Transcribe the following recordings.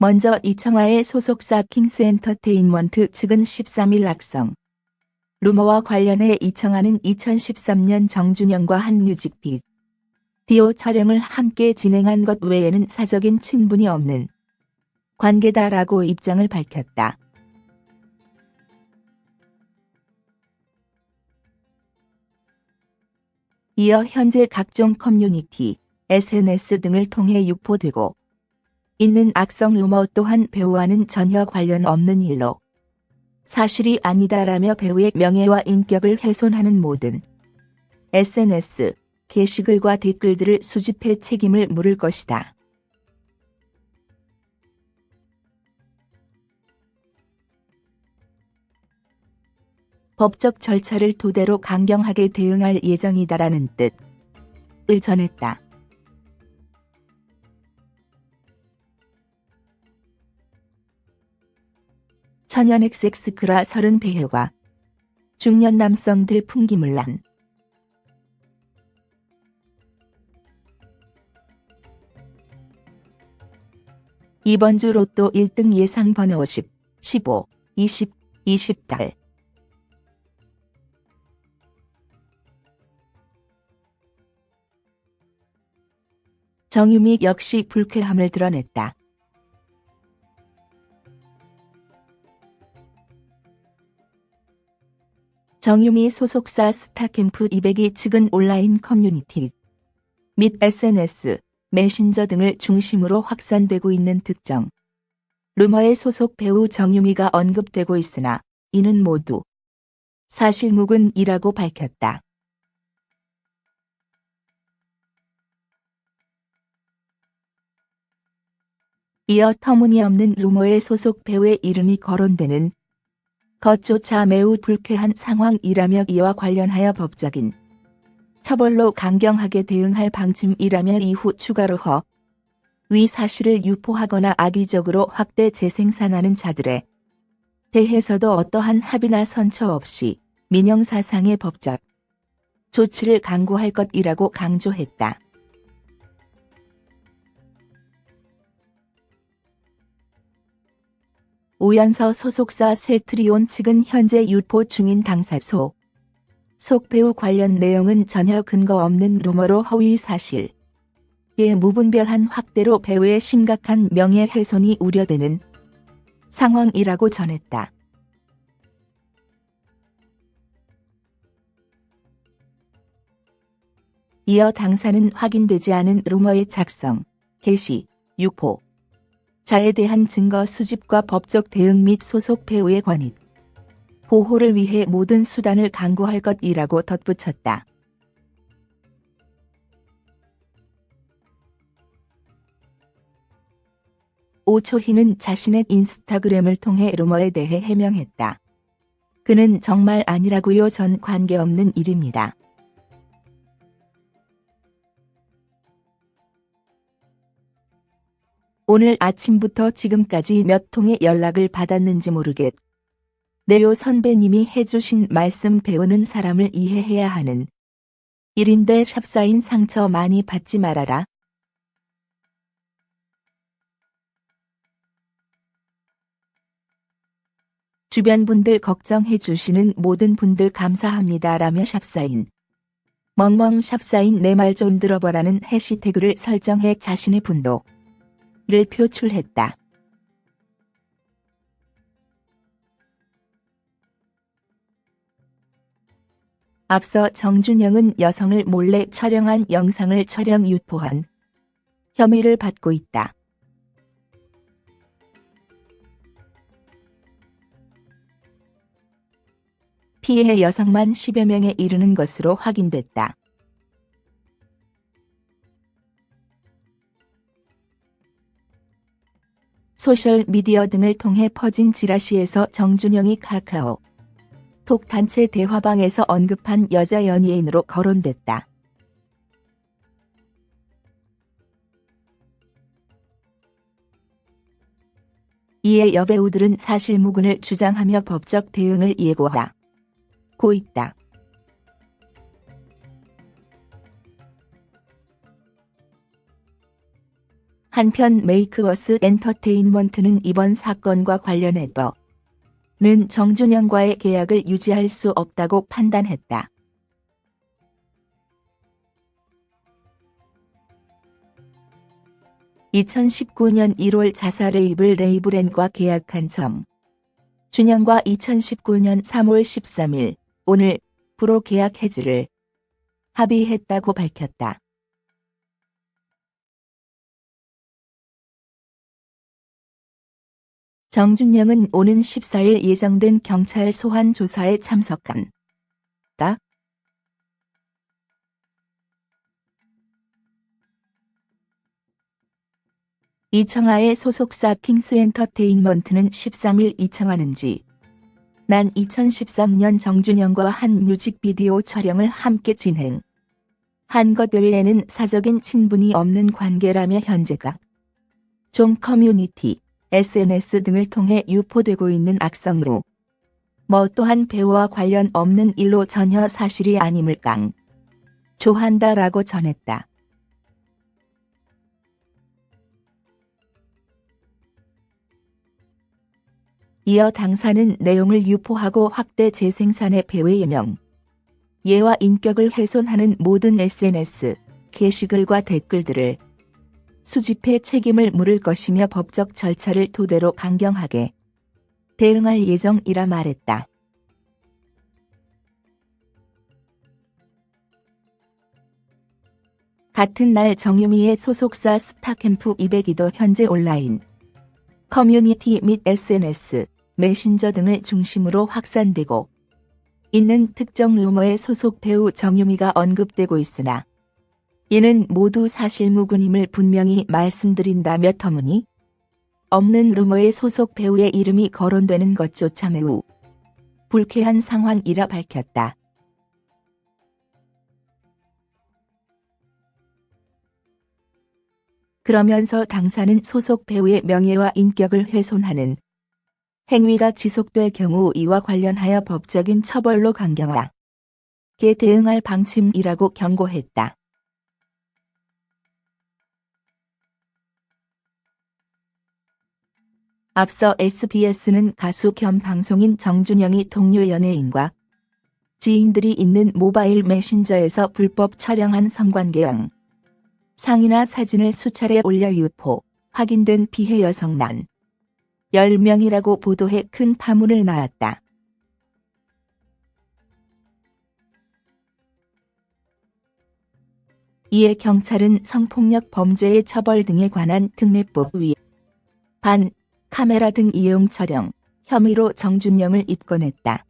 먼저 이청아의 소속사 킹스엔터테인먼트 측은 13일 악성 루머와 관련해 이청아는 2013년 정준영과 한 뮤직비디오 촬영을 함께 진행한 것 외에는 사적인 친분이 없는 관계다라고 입장을 밝혔다. 이어 현재 각종 커뮤니티, SNS 등을 통해 유포되고 있는 악성 루머 또한 배우와는 전혀 관련 없는 일로 사실이 아니다라며 배우의 명예와 인격을 훼손하는 모든 SNS, 게시글과 댓글들을 수집해 책임을 물을 것이다. 법적 절차를 토대로 강경하게 대응할 예정이다라는 뜻을 전했다. 천연 엑섹스크라 서른 배우가 중년 남성들 풍기물란 이번 주 로또 1등 예상 번호 10, 15, 20, 20달 정유미 역시 불쾌함을 드러냈다. 정유미 소속사 스타캠프202 측은 온라인 커뮤니티 및 SNS, 메신저 등을 중심으로 확산되고 있는 특정 루머에 소속 배우 정유미가 언급되고 있으나 이는 모두 사실무근이라고 밝혔다. 이어 터무니없는 루머에 소속 배우의 이름이 거론되는 것조차 매우 불쾌한 상황이라며 이와 관련하여 법적인 처벌로 강경하게 대응할 방침이라며 이후 추가로 허, 위 사실을 유포하거나 악의적으로 확대 재생산하는 자들에 대해서도 어떠한 합의나 선처 없이 민영사상의 법적 조치를 강구할 것이라고 강조했다. 오연서 소속사 셀트리온 측은 현재 유포 중인 당사소 속 배우 관련 내용은 전혀 근거 없는 루머로 허위 사실. 에 무분별한 확대로 배우의 심각한 명예훼손이 우려되는 상황이라고 전했다. 이어 당사는 확인되지 않은 루머의 작성, 게시, 유포, 자에 대한 증거 수집과 법적 대응 및 소속 배우의 권익, 보호를 위해 모든 수단을 강구할 것이라고 덧붙였다. 오초희는 자신의 인스타그램을 통해 루머에 대해 해명했다. 그는 정말 아니라고요 전 관계없는 일입니다. 오늘 아침부터 지금까지 몇 통의 연락을 받았는지 모르겠. 네요 선배님이 해주신 말씀 배우는 사람을 이해해야 하는 일인데 샵사인 상처 많이 받지 말아라. 주변 분들 걱정해 주시는 모든 분들 감사합니다 라며 샵사인 멍멍 샵사인 내 말 좀 들어보라는 해시태그를 설정해 자신의 분노 를 표출했다. 앞서 정준영은 여성을 몰래 촬영한 영상을 촬영 유포한 혐의를 받고 있다. 피해 여성만 10여 명에 이르는 것으로 확인됐다. 소셜미디어 등을 통해 퍼진 지라시에서 정준영이 카카오 톡 단체 대화방에서 언급한 여자 연예인으로 거론됐다. 이에 여배우들은 사실무근을 주장하며 법적 대응을 예고하고 있다. 한편 메이크어스 엔터테인먼트는 이번 사건과 관련해서 는 정준영과의 계약을 유지할 수 없다고 판단했다. (2019년 1월) 자사 레이블 레이블엠과 계약한 정준영과 2019년 3월 13일 오늘부로 계약 해지를 합의했다고 밝혔다. 정준영은 오는 14일 예정된 경찰 소환 조사에 참석한 다. 이청아의 소속사 킹스엔터테인먼트는 13일 이청아는 지 난 2013년 정준영과 한 뮤직비디오 촬영을 함께 진행. 한 것 외에는 사적인 친분이 없는 관계라며 현재가 좀 커뮤니티, SNS 등을 통해 유포되고 있는 악성루. 뭐 또한 배우와 관련 없는 일로 전혀 사실이 아님을 깡. 조한다라고 전했다. 이어 당사는 내용을 유포하고 확대 재생산의 배우의 명, 예와 인격을 훼손하는 모든 SNS, 게시글과 댓글들을 수집해 책임을 물을 것이며 법적 절차를 토대로 강경하게 대응할 예정이라 말했다. 같은 날 정유미의 소속사 스타캠프 200이도 현재 온라인 커뮤니티 및 SNS 메신저 등을 중심으로 확산되고 있는 특정 루머의 소속 배우 정유미가 언급되고 있으나 이는 모두 사실무근임을 분명히 말씀드린다며 터무니 없는 루머의 소속 배우의 이름이 거론되는 것조차 매우 불쾌한 상황이라 밝혔다. 그러면서 당사는 소속 배우의 명예와 인격을 훼손하는 행위가 지속될 경우 이와 관련하여 법적인 처벌로 강경하게 대응할 방침이라고 경고했다. 앞서 SBS는 가수 겸 방송인 정준영이 동료 연예인과 지인들이 있는 모바일 메신저에서 불법 촬영한 성관계영 상이나 사진을 수차례 올려 유포, 확인된 피해 여성 난 10명이라고 보도해 큰 파문을 낳았다. 이에 경찰은 성폭력 범죄의 처벌 등에 관한 특례법 위 반 카메라 등 이용 촬영 혐의로 정준영을 입건했다.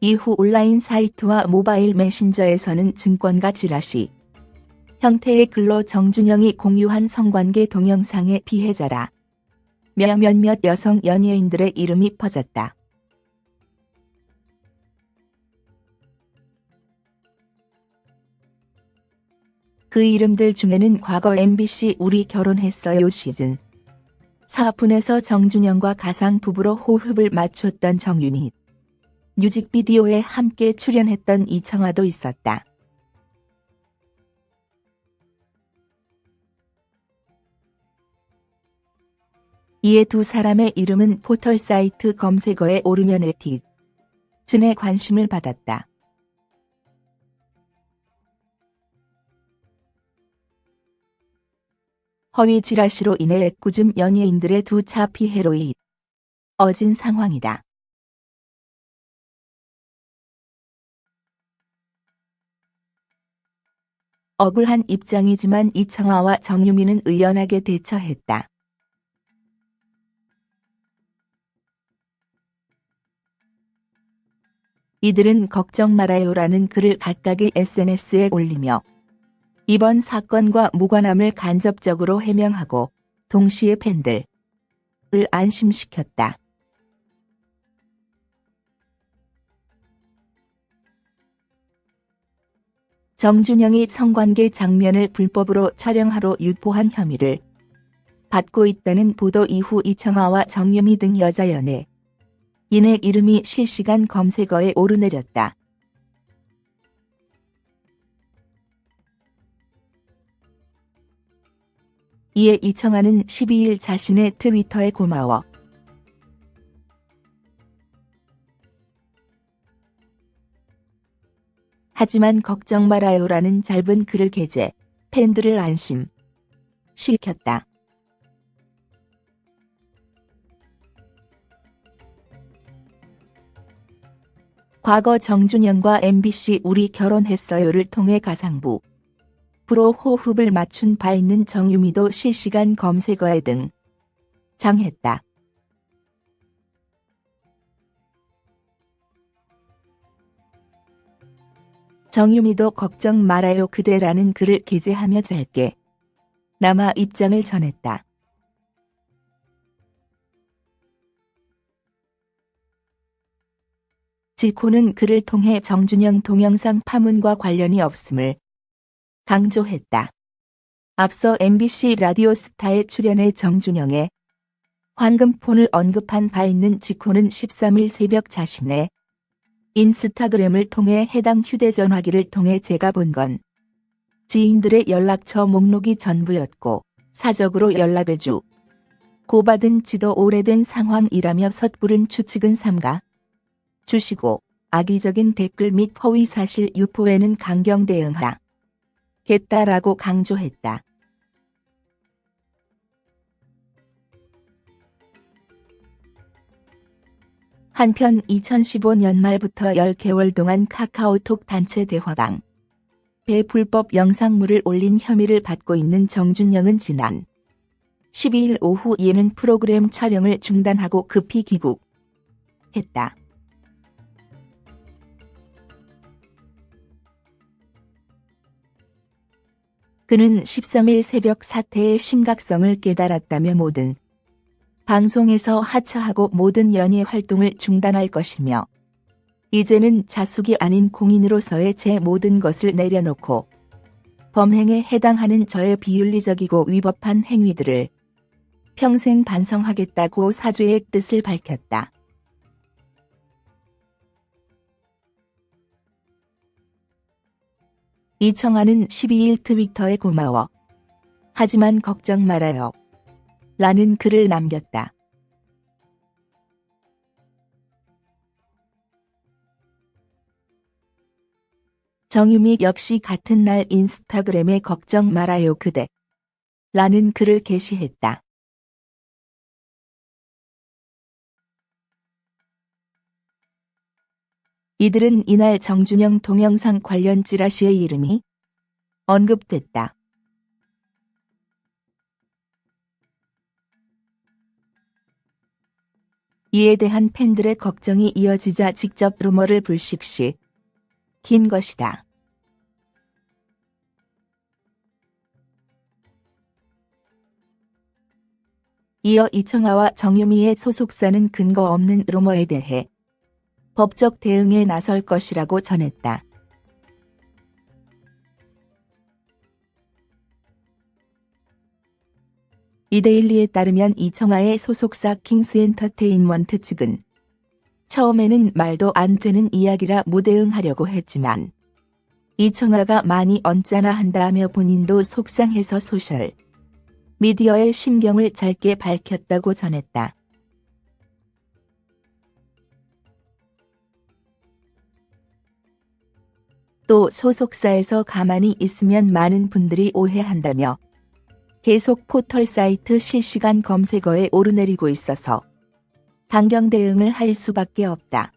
이후 온라인 사이트와 모바일 메신저에서는 증권가 지라시 형태의 글로 정준영이 공유한 성관계 동영상의 피해자라 몇몇 여성 연예인들의 이름이 퍼졌다. 그 이름들 중에는 과거 MBC 우리 결혼했어요 시즌 4분에서 정준영과 가상 부부로 호흡을 맞췄던 정윤희 뮤직비디오에 함께 출연했던 이청아도 있었다. 이에 두 사람의 이름은 포털 사이트 검색어에 오르면 에티즌의 관심을 받았다. 허위 지라시로 인해 꾸즘 연예인들의 두 차 피해로 어진 상황이다. 억울한 입장이지만 이청아와 정유미는 의연하게 대처했다. 이들은 걱정 말아요라는 글을 각각의 SNS에 올리며 이번 사건과 무관함을 간접적으로 해명하고 동시에 팬들을 안심시켰다. 정준영이 성관계 장면을 불법으로 촬영하러 유포한 혐의를 받고 있다는 보도 이후 이청아와 정유미 등 여자 연예 인의 이름이 실시간 검색어에 오르내렸다. 이에 이청아는 12일 자신의 트위터에 고마워. 하지만 걱정 말아요라는 짧은 글을 게재, 팬들을 안심 시켰다. 과거 정준영과 MBC 우리 결혼했어요를 통해 가상부 프로 호흡을 맞춘 바 있는 정유미도 실시간 검색어에 등 장했다. 정유미도 걱정 말아요 그대라는 글을 게재하며 짧게 남아 입장을 전했다. 지코는 그를 통해 정준영 동영상 파문과 관련이 없음을 강조했다. 앞서 MBC 라디오 스타에 출연해 정준영의 황금폰을 언급한 바 있는 지코는 13일 새벽 자신의 인스타그램을 통해 해당 휴대전화기를 통해 제가 본 건 지인들의 연락처 목록이 전부였고 사적으로 연락을 주 고받은 지도 오래된 상황이라며 섣부른 추측은 삼가 주시고 악의적인 댓글 및 허위 사실 유포에는 강경 대응하 겠다라고 강조했다. 한편 2015년 말부터 10개월 동안 카카오톡 단체 대화방 배 불법 영상물을 올린 혐의를 받고 있는 정준영은 지난 12일 오후 예능 프로그램 촬영을 중단하고 급히 귀국했다. 그는 13일 새벽 사태의 심각성을 깨달았다며 모든 방송에서 하차하고 모든 연예 활동을 중단할 것이며 이제는 자숙이 아닌 공인으로서의 제 모든 것을 내려놓고 범행에 해당하는 저의 비윤리적이고 위법한 행위들을 평생 반성하겠다고 사죄의 뜻을 밝혔다. 이청아는 12일 트위터에 고마워. 하지만 걱정 말아요. 라는 글을 남겼다. 정유미 역시 같은 날 인스타그램에 걱정 말아요 그대 라는 글을 게시했다. 이들은 이날 정준영 동영상 관련 찌라시의 이름이 언급됐다. 이에 대한 팬들의 걱정이 이어지자 직접 루머를 불식시 긴 것이다. 이어 이청아와 정유미의 소속사는 근거 없는 루머에 대해 법적 대응에 나설 것이라고 전했다. 이데일리에 따르면 이청아의 소속사 킹스엔터테인먼트 측은 처음에는 말도 안 되는 이야기라 무대응하려고 했지만 이청아가 많이 언짢아 한다며 본인도 속상해서 소셜 미디어에 심경을 짧게 밝혔다고 전했다. 또 소속사에서 가만히 있으면 많은 분들이 오해한다며 계속 포털 사이트 실시간 검색어에 오르내리고 있어서 강경 대응을 할 수밖에 없다.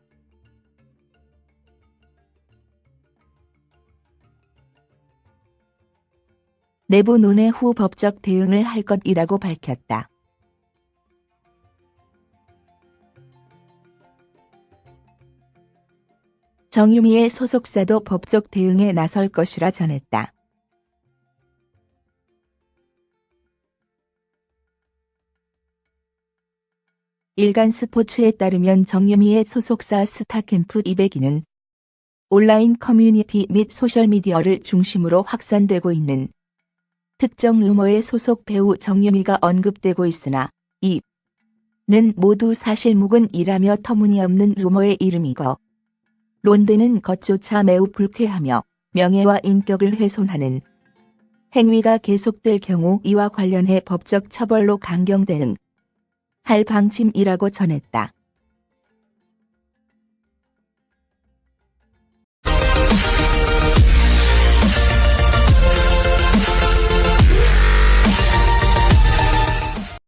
내부 논의 후 법적 대응을 할 것이라고 밝혔다. 정유미의 소속사도 법적 대응에 나설 것이라 전했다. 일간 스포츠에 따르면 정유미의 소속사 스타캠프202는 온라인 커뮤니티 및 소셜미디어를 중심으로 확산되고 있는 특정 루머에 소속 배우 정유미가 언급되고 있으나 이는 모두 사실무근이라며 터무니없는 루머에 이름이고 론드는 것조차 매우 불쾌하며 명예와 인격을 훼손하는 행위가 계속될 경우 이와 관련해 법적 처벌로 강경 대응 할 방침이라고 전했다.